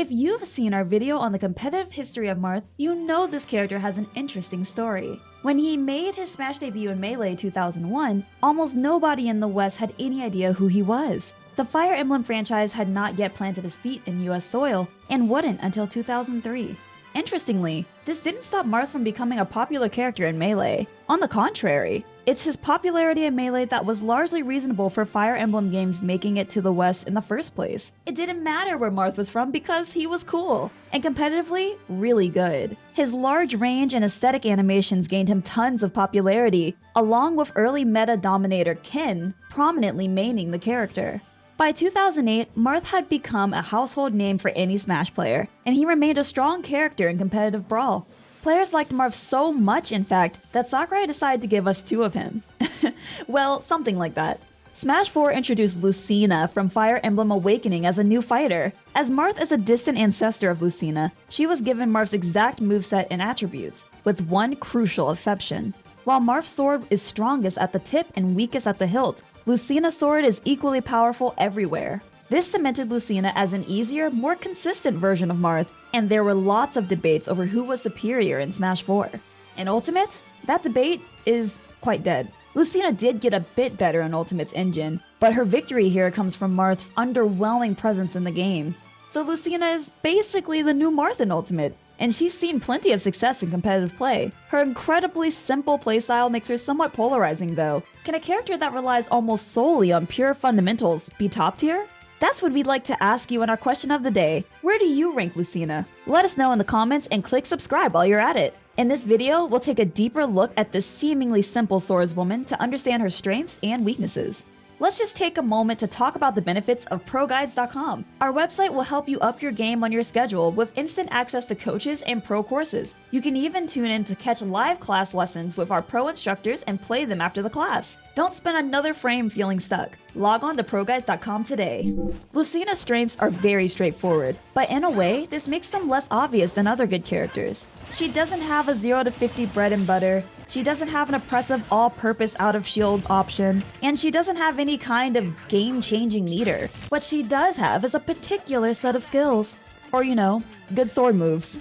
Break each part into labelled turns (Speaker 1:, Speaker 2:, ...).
Speaker 1: If you've seen our video on the competitive history of Marth, you know this character has an interesting story. When he made his Smash debut in Melee 2001, almost nobody in the West had any idea who he was. The Fire Emblem franchise had not yet planted his feet in US soil, and wouldn't until 2003. Interestingly, this didn't stop Marth from becoming a popular character in Melee. On the contrary, it's his popularity in Melee that was largely reasonable for Fire Emblem games making it to the West in the first place. It didn't matter where Marth was from because he was cool, and competitively, really good. His large range and aesthetic animations gained him tons of popularity, along with early meta dominator Ken prominently maining the character. By 2008, Marth had become a household name for any Smash player, and he remained a strong character in competitive Brawl. Players liked Marth so much, in fact, that Sakurai decided to give us two of him. well, something like that. Smash 4 introduced Lucina from Fire Emblem Awakening as a new fighter. As Marth is a distant ancestor of Lucina, she was given Marth's exact moveset and attributes, with one crucial exception. While Marth's sword is strongest at the tip and weakest at the hilt, Lucina's sword is equally powerful everywhere. This cemented Lucina as an easier, more consistent version of Marth, and there were lots of debates over who was superior in Smash 4. In Ultimate, that debate is quite dead. Lucina did get a bit better in Ultimate's engine, but her victory here comes from Marth's underwhelming presence in the game. So Lucina is basically the new Marth in Ultimate, and she's seen plenty of success in competitive play. Her incredibly simple playstyle makes her somewhat polarizing though. Can a character that relies almost solely on pure fundamentals be top tier? That's what we'd like to ask you in our question of the day. Where do you rank Lucina? Let us know in the comments and click subscribe while you're at it. In this video, we'll take a deeper look at this seemingly simple swordswoman to understand her strengths and weaknesses let's just take a moment to talk about the benefits of ProGuides.com. Our website will help you up your game on your schedule with instant access to coaches and pro courses. You can even tune in to catch live class lessons with our pro instructors and play them after the class. Don't spend another frame feeling stuck. Log on to ProGuides.com today. Lucina's strengths are very straightforward, but in a way, this makes them less obvious than other good characters. She doesn't have a 0 to 50 bread and butter, she doesn't have an oppressive all-purpose out-of-shield option, and she doesn't have any kind of game-changing meter. What she does have is a particular set of skills. Or, you know, good sword moves.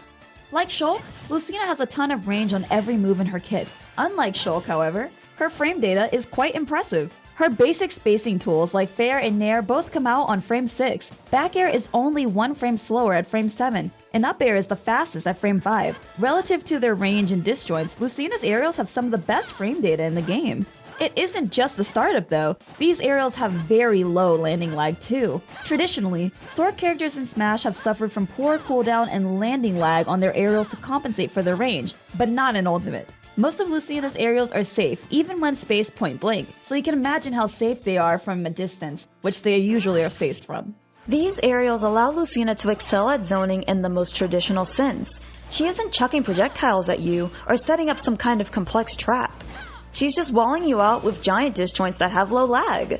Speaker 1: Like Shulk, Lucina has a ton of range on every move in her kit. Unlike Shulk, however, her frame data is quite impressive. Her basic spacing tools like Fair and Nair both come out on frame 6. Back air is only one frame slower at frame 7, and up air is the fastest at frame 5. Relative to their range and disjoints, Lucina's aerials have some of the best frame data in the game. It isn't just the startup though, these aerials have very low landing lag too. Traditionally, sword characters in Smash have suffered from poor cooldown and landing lag on their aerials to compensate for their range, but not in Ultimate. Most of Lucina's aerials are safe, even when spaced point blank, so you can imagine how safe they are from a distance, which they usually are spaced from.
Speaker 2: These aerials allow Lucina to excel at zoning in the most traditional sense. She isn't chucking projectiles at you or setting up some kind of complex trap. She's just walling you out with giant disjoints that have low lag.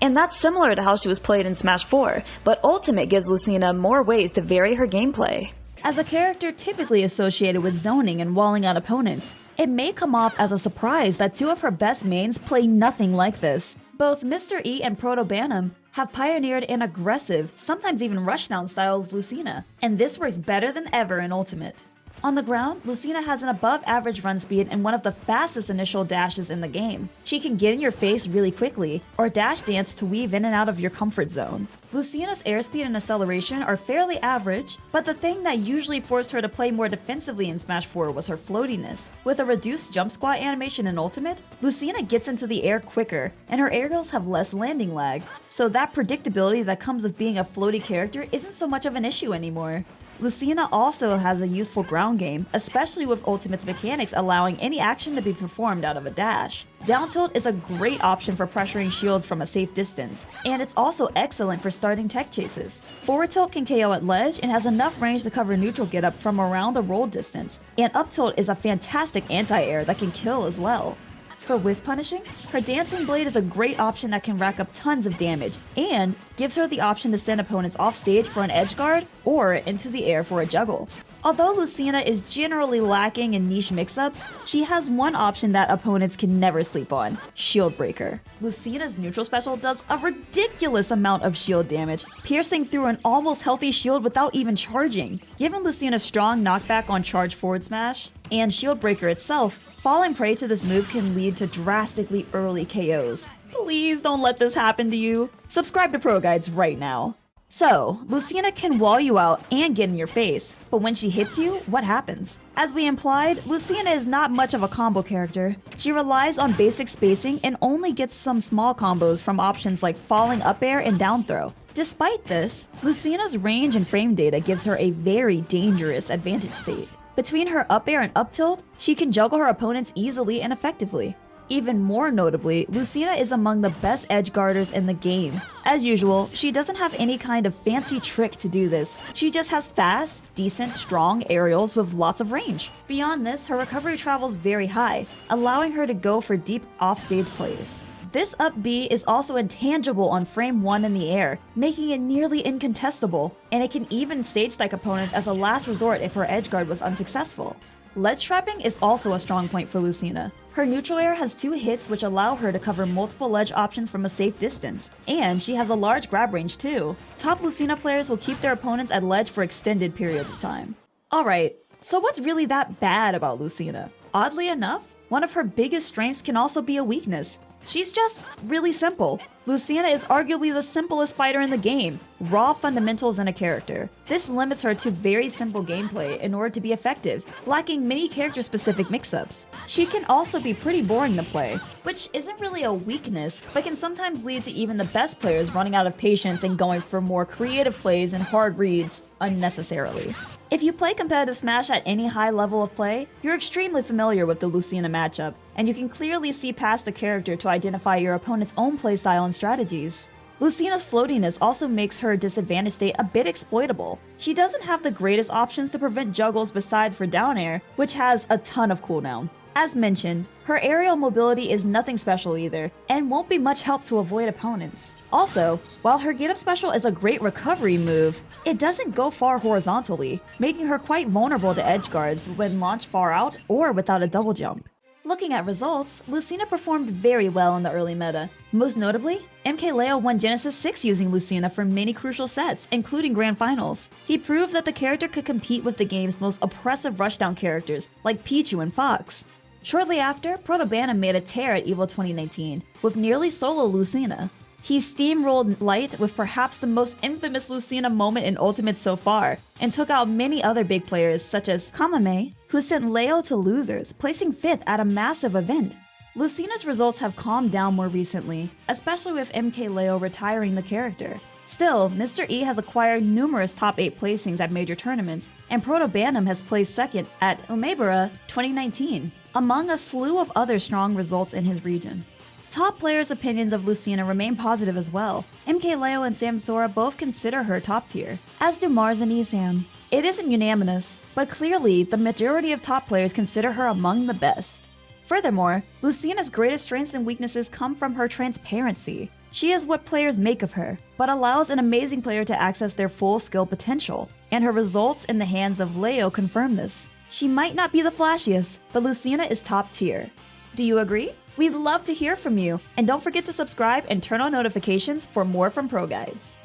Speaker 2: And that's similar to how she was played in Smash 4, but Ultimate gives Lucina more ways to vary her gameplay.
Speaker 1: As a character typically associated with zoning and walling out opponents, it may come off as a surprise that two of her best mains play nothing like this. Both Mr. E and ProtoBanham have pioneered an aggressive, sometimes even rushdown style of Lucina, and this works better than ever in Ultimate. On the ground, Lucina has an above average run speed and one of the fastest initial dashes in the game. She can get in your face really quickly, or dash dance to weave in and out of your comfort zone. Lucina's airspeed and acceleration are fairly average, but the thing that usually forced her to play more defensively in Smash 4 was her floatiness. With a reduced jump squat animation in Ultimate, Lucina gets into the air quicker, and her aerials have less landing lag, so that predictability that comes with being a floaty character isn't so much of an issue anymore. Lucina also has a useful ground game, especially with Ultimate's mechanics allowing any action to be performed out of a dash. Down tilt is a great option for pressuring shields from a safe distance, and it's also excellent for starting tech chases. Forward tilt can KO at ledge and has enough range to cover neutral get up from around a roll distance, and up tilt is a fantastic anti-air that can kill as well. For whiff punishing, her Dancing Blade is a great option that can rack up tons of damage, and gives her the option to send opponents off stage for an edge guard or into the air for a juggle. Although Lucina is generally lacking in niche mix-ups, she has one option that opponents can never sleep on, Shield Breaker. Lucina's neutral special does a ridiculous amount of shield damage, piercing through an almost healthy shield without even charging. Given Lucina's strong knockback on charge forward smash, and Shield Breaker itself, falling prey to this move can lead to drastically early KOs. Please don't let this happen to you. Subscribe to Pro Guides right now. So, Lucina can wall you out and get in your face, but when she hits you, what happens? As we implied, Lucina is not much of a combo character. She relies on basic spacing and only gets some small combos from options like falling up air and down throw. Despite this, Lucina's range and frame data gives her a very dangerous advantage state. Between her up air and up tilt, she can juggle her opponents easily and effectively. Even more notably, Lucina is among the best edge guarders in the game. As usual, she doesn't have any kind of fancy trick to do this. She just has fast, decent, strong aerials with lots of range. Beyond this, her recovery travels very high, allowing her to go for deep offstage plays. This up B is also intangible on frame 1 in the air, making it nearly incontestable, and it can even stage stack opponents as a last resort if her edge guard was unsuccessful. Ledge trapping is also a strong point for Lucina. Her neutral air has two hits which allow her to cover multiple ledge options from a safe distance, and she has a large grab range too. Top Lucina players will keep their opponents at ledge for extended periods of time. Alright, so what's really that bad about Lucina? Oddly enough, one of her biggest strengths can also be a weakness. She's just really simple. Lucina is arguably the simplest fighter in the game, raw fundamentals in a character. This limits her to very simple gameplay in order to be effective, lacking many character-specific mix-ups. She can also be pretty boring to play, which isn't really a weakness, but can sometimes lead to even the best players running out of patience and going for more creative plays and hard reads unnecessarily. If you play competitive Smash at any high level of play, you're extremely familiar with the Lucina matchup, and you can clearly see past the character to identify your opponent's own playstyle and strategies. Lucina's floatiness also makes her disadvantage state a bit exploitable. She doesn't have the greatest options to prevent juggles besides for down air, which has a ton of cooldown. As mentioned, her aerial mobility is nothing special either, and won't be much help to avoid opponents. Also, while her get up special is a great recovery move, it doesn't go far horizontally, making her quite vulnerable to edge guards when launched far out or without a double jump. Looking at results, Lucina performed very well in the early meta. Most notably, MKLeo won Genesis 6 using Lucina for many crucial sets, including Grand Finals. He proved that the character could compete with the game's most oppressive rushdown characters, like Pichu and Fox. Shortly after, ProtoBanham made a tear at EVO 2019, with nearly solo Lucina. He steamrolled Light with perhaps the most infamous Lucina moment in Ultimate so far, and took out many other big players such as Kameme, who sent Leo to losers, placing 5th at a massive event. Lucina's results have calmed down more recently, especially with MKLeo retiring the character. Still, Mr. E has acquired numerous top 8 placings at major tournaments, and ProtoBanham has placed second at Umebura 2019, among a slew of other strong results in his region. Top players' opinions of Lucina remain positive as well. MKLeo and Samsora both consider her top tier, as do Marss and Esam. It isn't unanimous, but clearly the majority of top players consider her among the best. Furthermore, Lucina's greatest strengths and weaknesses come from her transparency. She is what players make of her, but allows an amazing player to access their full skill potential, and her results in the hands of Leo confirm this. She might not be the flashiest, but Lucina is top tier. Do you agree? We'd love to hear from you, and don't forget to subscribe and turn on notifications for more from Pro Guides.